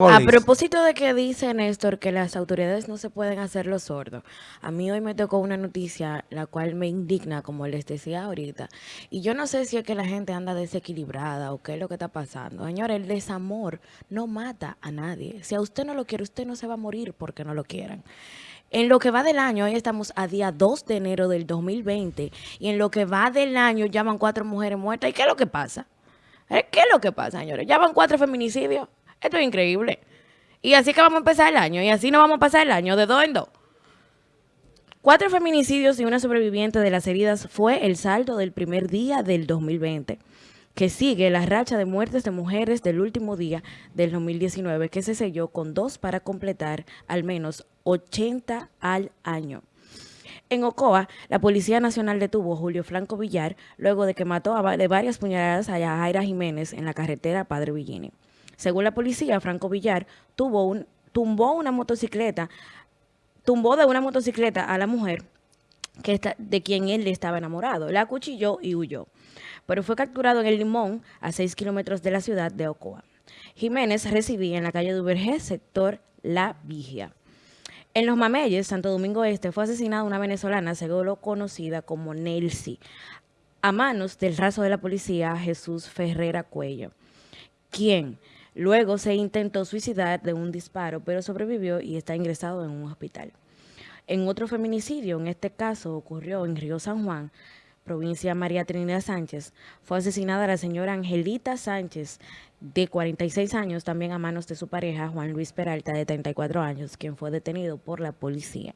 A propósito de que dice Néstor que las autoridades no se pueden hacer los sordos, a mí hoy me tocó una noticia la cual me indigna, como les decía ahorita, y yo no sé si es que la gente anda desequilibrada o qué es lo que está pasando. Señor, el desamor no mata a nadie. Si a usted no lo quiere, usted no se va a morir porque no lo quieran. En lo que va del año, hoy estamos a día 2 de enero del 2020, y en lo que va del año llaman cuatro mujeres muertas. ¿Y qué es lo que pasa? ¿Eh? ¿Qué es lo que pasa, señores? ¿Ya van cuatro feminicidios? Esto es increíble. Y así que vamos a empezar el año. Y así no vamos a pasar el año de dos en dos. Cuatro feminicidios y una sobreviviente de las heridas fue el saldo del primer día del 2020, que sigue la racha de muertes de mujeres del último día del 2019, que se selló con dos para completar al menos 80 al año. En Ocoa, la Policía Nacional detuvo a Julio Franco Villar luego de que mató de varias puñaladas a Jaira Jiménez en la carretera Padre Villini. Según la policía, Franco Villar tumbó una motocicleta, tumbó de una motocicleta a la mujer que de quien él estaba enamorado. La acuchilló y huyó. Pero fue capturado en el Limón, a 6 kilómetros de la ciudad de Ocoa. Jiménez residía en la calle de sector La Vigia. En Los Mameyes, Santo Domingo Este, fue asesinada una venezolana, según conocida como Nelsi, a manos del raso de la policía Jesús Ferrera Cuello, quien Luego se intentó suicidar de un disparo, pero sobrevivió y está ingresado en un hospital. En otro feminicidio, en este caso ocurrió en Río San Juan, provincia María Trinidad Sánchez, fue asesinada la señora Angelita Sánchez, de 46 años, también a manos de su pareja, Juan Luis Peralta, de 34 años, quien fue detenido por la policía.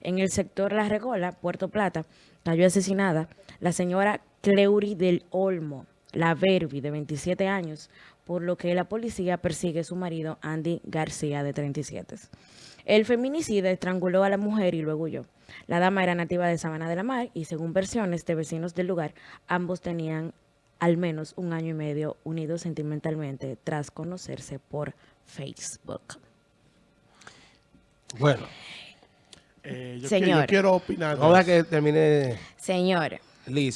En el sector La Regola, Puerto Plata, cayó asesinada la señora Cleury del Olmo, la Verbi, de 27 años, por lo que la policía persigue a su marido Andy García, de 37. El feminicida estranguló a la mujer y luego huyó. La dama era nativa de Sabana de la Mar y según versiones de vecinos del lugar, ambos tenían al menos un año y medio unidos sentimentalmente tras conocerse por Facebook. Bueno. Eh, yo, Señor. quiero opinar. Ahora que termine. Señor,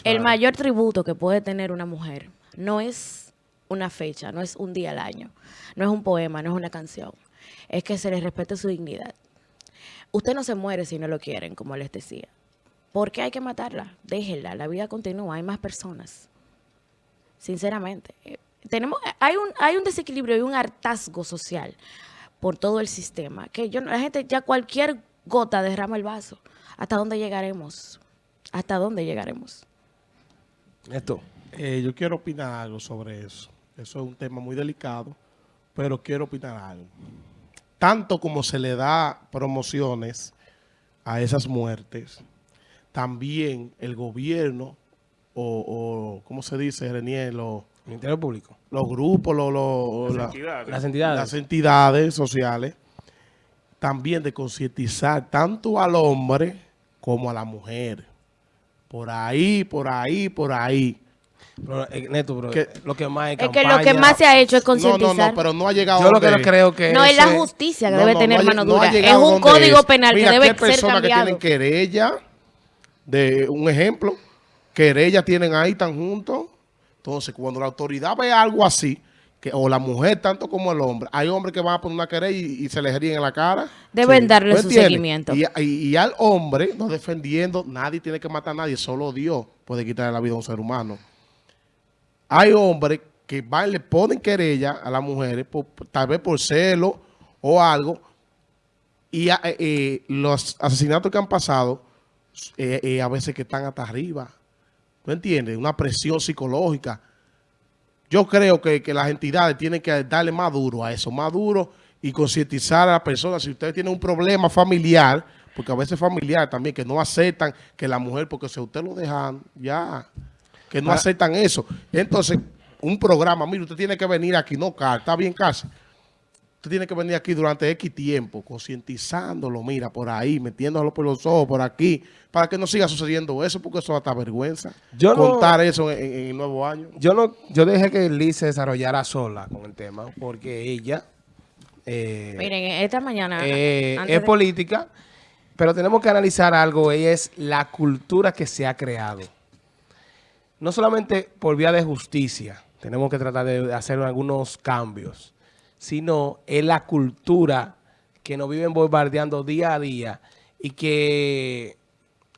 el mayor tributo que puede tener una mujer no es una fecha, no es un día al año, no es un poema, no es una canción. Es que se le respete su dignidad. Usted no se muere si no lo quieren, como les decía. ¿Por qué hay que matarla? Déjenla, la vida continúa, hay más personas. Sinceramente. Eh, tenemos, hay, un, hay un desequilibrio y un hartazgo social por todo el sistema. Que yo, la gente ya cualquier gota derrama el vaso. ¿Hasta dónde llegaremos? ¿Hasta dónde llegaremos? Esto. Eh, yo quiero opinar algo sobre eso. Eso es un tema muy delicado, pero quiero opinar algo. Tanto como se le da promociones a esas muertes, también el gobierno o, ¿cómo se dice, Renier? Los, Ministerio Público. Los grupos, las, entidades. las entidades sociales, también de concientizar tanto al hombre como a la mujer. Por ahí, por ahí, por ahí. Pero, eh, Neto, lo que más es que lo que más se ha hecho es concientizar. No, no, no, pero no ha llegado Yo lo que creo que No, es la justicia que debe tener mano dura. es un código penal que debe ser cambiado. personas que tienen querella, de un ejemplo, querella tienen ahí tan juntos. Entonces, cuando la autoridad ve algo así, que, o la mujer tanto como el hombre, hay hombres que van a poner una querella y, se les ríen en la cara. Deben darle su seguimiento. Y, y, al hombre, no defendiendo, nadie tiene que matar a nadie, solo Dios puede quitarle la vida a un ser humano. Hay hombres que van, le ponen querella a las mujeres, tal vez por celo o algo, y eh, eh, los asesinatos que han pasado, eh, a veces que están hasta arriba. ¿Tú entiendes? Una presión psicológica. Yo creo que, que, las entidades tienen que darle más duro a eso, más duro y concientizar a las personas. Si ustedes tienen un problema familiar, porque a veces familiar también, que no aceptan que la mujer, porque si usted lo dejan, ya que no aceptan eso. Entonces, un programa, mire, usted tiene que venir aquí, no, está bien casi. Usted tiene que venir aquí durante X tiempo, concientizándolo, mira, por ahí, metiéndolo por los ojos, por aquí, para que no siga sucediendo eso, porque eso hasta vergüenza. Yo contar eso en, el nuevo año. Yo no, yo dejé que Liz se desarrollara sola con el tema, porque ella... Eh, Miren, esta mañana... Eh, es política, pero tenemos que analizar algo, y es la cultura que se ha creado no solamente por vía de justicia, tenemos que tratar de hacer algunos cambios, sino es la cultura que nos viven bombardeando día a día y que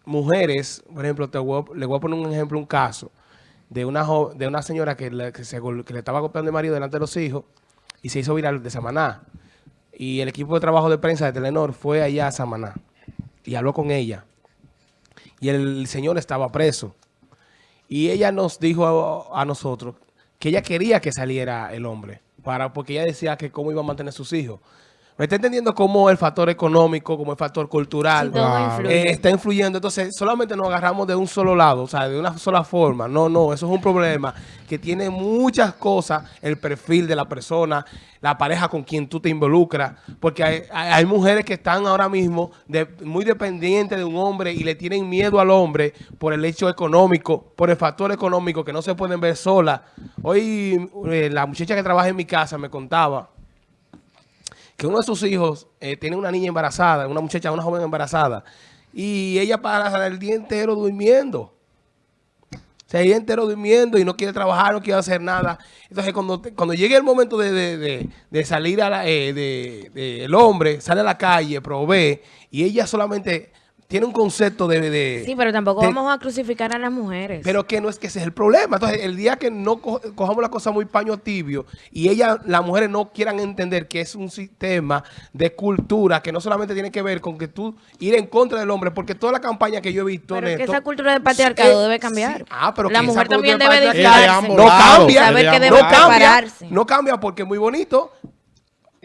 mujeres, por ejemplo, te voy le voy a poner un ejemplo, un caso de una, de una señora que le, que se que le estaba golpeando el marido delante de los hijos y se hizo viral de Samaná. Y el equipo de trabajo de prensa de Telenor fue allá a Samaná y habló con ella. Y el señor estaba preso. Y ella nos dijo a, a nosotros que ella quería que saliera el hombre, para porque ella decía que cómo iba a mantener sus hijos. ¿Me está entendiendo cómo el factor económico, como el factor cultural Sí, influye. eh, está influyendo? Entonces, solamente nos agarramos de un solo lado, o sea, de una sola forma. No, no, eso es un problema que tiene muchas cosas, el perfil de la persona, la pareja con quien tú te involucras, porque hay, hay- hay mujeres que están ahora mismo de- muy dependientes de un hombre y le tienen miedo al hombre por el hecho económico, por el factor económico, que no se pueden ver solas. Hoy eh, la muchacha que trabaja en mi casa me contaba que uno de sus hijos eh, tiene una niña embarazada, una muchacha, una joven embarazada, y ella para el día entero durmiendo. O sea, el día entero durmiendo y no quiere trabajar, no quiere hacer nada. Entonces, cuando, cuando llegue el momento de, de- de- salir a la, eh, de- el hombre, sale a la calle, provee, y ella solamente tiene un concepto de... de- Sí, pero tampoco de- vamos a crucificar a las mujeres. pero que no es que ese es el problema. Entonces, el día que no co- cojamos la cosa muy paño tibio y ella, las mujeres no quieran entender que es un sistema de cultura que no solamente tiene que ver con que tú ir en contra del hombre, porque toda la campaña que yo he visto, Pero es que esa cultura de patriarcado eh, debe cambiar. sí. Ah, pero la que esa mujer también debe de Ella de disfrazarse. ambos no lados, cambia, saber ella que de debe ambos no lados. cambia, prepararse. no cambia porque es muy bonito.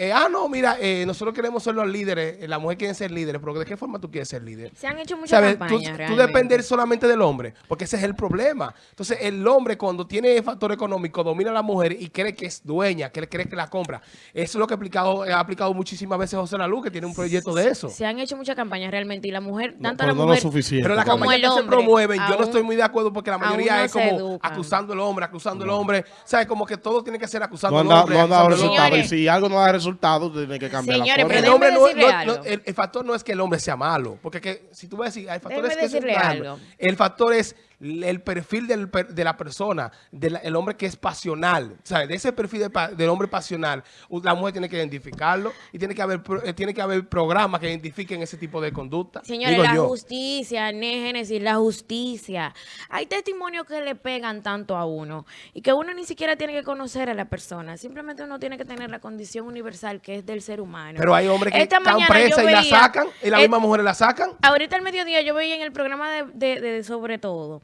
Eh, ah, no, mira, eh, nosotros queremos ser los líderes, eh, la mujer quiere ser líderes, pero ¿de qué forma tú quieres ser líder? Se han hecho muchas ¿Sabes? Tú, campañas tú realmente. depender solamente del hombre, porque ese es el problema. Entonces, el hombre cuando tiene el factor económico domina a la mujer y cree que es dueña, que cree que la compra. Eso es lo que ha aplicado, ha aplicado muchísimas veces José Lalu, que tiene un proyecto de eso. Se han hecho muchas campañas realmente y la mujer, No, tanto pero la no lo mujer suficiente. Pero la como campaña el que se promueven, yo no estoy muy de acuerdo porque la mayoría no es como acusando al hombre, acusando al hombre. ¿Sabes? Como que todo tiene que ser acusando No al hombre. no hombre. resultados. Y Señores. si algo no da resultados, tiene que cambiar Señores, la pero El, forma. hombre no, no- no- el, el factor no es que el hombre sea malo, porque que, si tú vas a decir, hay factores Déjeme que son decirle malos. algo. El factor es el perfil del de la persona, del el hombre que es pasional, ¿sabes? De ese perfil de del hombre pasional, la mujer tiene que identificarlo y tiene que haber eh, tiene que haber programas que identifiquen ese tipo de conducta. Señores, Digo la yo. justicia, Génesis, la justicia. Hay testimonios que le pegan tanto a uno y que uno ni siquiera tiene que conocer a la persona. Simplemente uno tiene que tener la condición universal que es del ser humano. Pero hay hombres que Esta están presas y la sacan, y las mismas mujeres la sacan. Ahorita al mediodía yo veía en el programa de, de- de Sobre Todo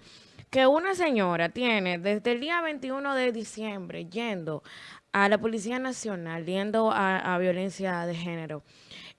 que una señora tiene desde el día 21 de diciembre yendo a la Policía Nacional, yendo a, a violencia de género.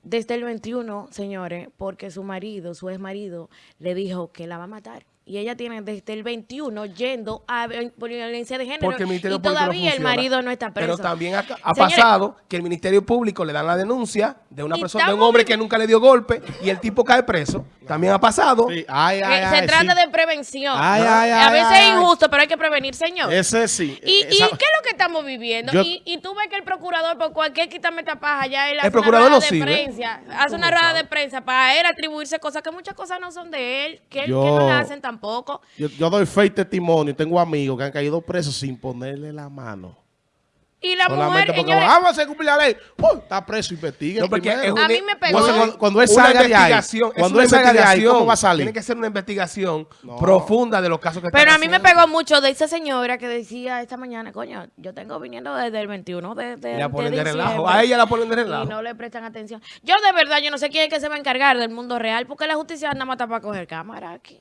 Desde el 21, señores, porque su marido, su ex marido, le dijo que la va a matar. Y ella tiene desde el 21 yendo a violencia de género. Porque el Ministerio y Público no todavía el marido no está preso. Pero también ha, ha Señores, pasado que el Ministerio Público le dan la denuncia de una persona, de un hombre que nunca le dio golpe y el tipo cae preso. También ha pasado. Sí, ay, eh, ay, se ay, trata sí. de prevención. Ay, ¿no? ay, a veces ay, es injusto, pero hay que prevenir, señor. Ese sí. ¿Y, Esa- y qué es lo que estamos viviendo? Yo- y, y tú ves que el procurador, por cualquier quítame esta paja, ya él El hace procurador una no rueda de sirve. prensa, hace una rueda de prensa para él atribuirse cosas que muchas cosas no son de él, que, él- que Yo- no le hacen tampoco. Yo, yo doy fe y testimonio. Tengo amigos que han caído presos sin ponerle la mano. Y la Solamente mujer, porque señores, vamos a hacer cumplir la ley. ¡Uy! está preso, investigue No, porque primero. es A mí me pegó. Cuando, cuando él salga de ahí, cuando él salga de ahí, investigación. ¿cómo va a salir? Tiene que ser una investigación No. profunda de los casos que pero están a mí me pegó mucho de esa señora que decía esta mañana, coño, yo tengo viniendo desde el 21 de, de, Y la ponen de relajo. diciembre". A ella la ponen de relajo. Y no le prestan atención. Yo de verdad, yo no sé quién es que se va a encargar del mundo real, porque la justicia anda más para coger cámara aquí.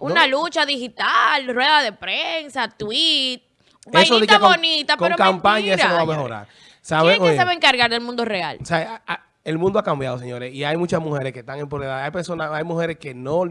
Una lucha digital, rueda de prensa, tweet, vainita que con- bonita, con pero campaña mentira, eso no va a mejorar. ¿Quién ¿Sabe? es que se va a encargar del mundo real? O sea, a- a- el mundo ha cambiado, señores, y hay muchas mujeres que están empoderadas. Hay personas, hay mujeres que no,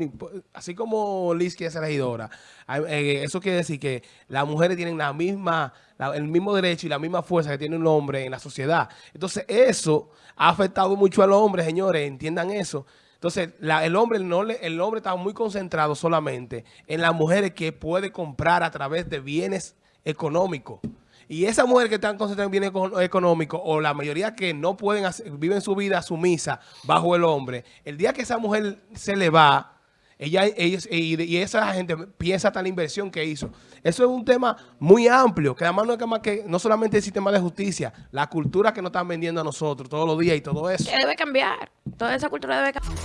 así como Liz quiere ser regidora, hay- eh, eso quiere decir que las mujeres tienen la misma, la- el mismo derecho y la misma fuerza que tiene un hombre en la sociedad. Entonces, eso ha afectado mucho al hombre, señores, entiendan eso. Entonces, la- el hombre no le, el hombre está muy concentrado solamente en las mujeres que puede comprar a través de bienes económicos. Y esas mujeres que están concentradas en bienes eco- económicos, o la mayoría que no pueden hacer, viven su vida sumisa bajo el hombre, el día que esa mujer se le va, ella, ellos, y, esa gente piensa hasta la inversión que hizo. Eso es un tema muy amplio, que además no es que más que no solamente el sistema de justicia, la cultura que nos están vendiendo a nosotros todos los días y todo eso. Debe cambiar. Toda esa cultura debe cambiar.